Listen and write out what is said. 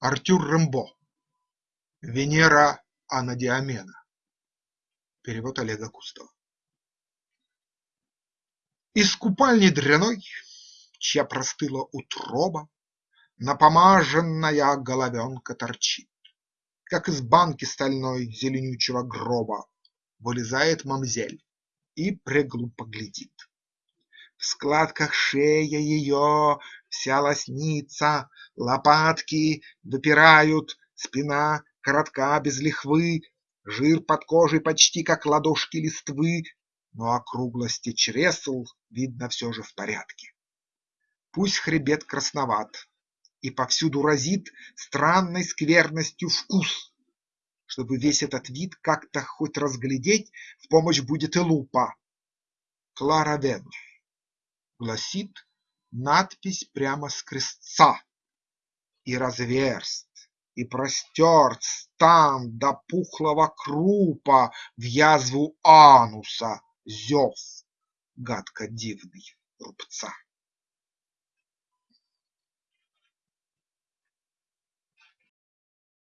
Артюр Рембо Венера Анадиамена. Перевод Олега Кустова. Из купальни дряной, чья простыла утроба, Напомаженная головенка торчит, Как из банки стальной зеленючего гроба Вылезает мамзель и преглупо глядит. В складках шея ее вся лоснится, Лопатки выпирают, спина коротка без лихвы, Жир под кожей почти как ладошки листвы, Но округлости чресл видно все же в порядке. Пусть хребет красноват и повсюду разит Странной скверностью вкус, чтобы весь этот вид как-то хоть разглядеть, В помощь будет и лупа. Клара Венус гласит надпись прямо с крестца, И разверст, и простерт стан до пухлого крупа В язву ануса зев гадко дивный рубца.